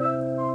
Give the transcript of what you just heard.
Música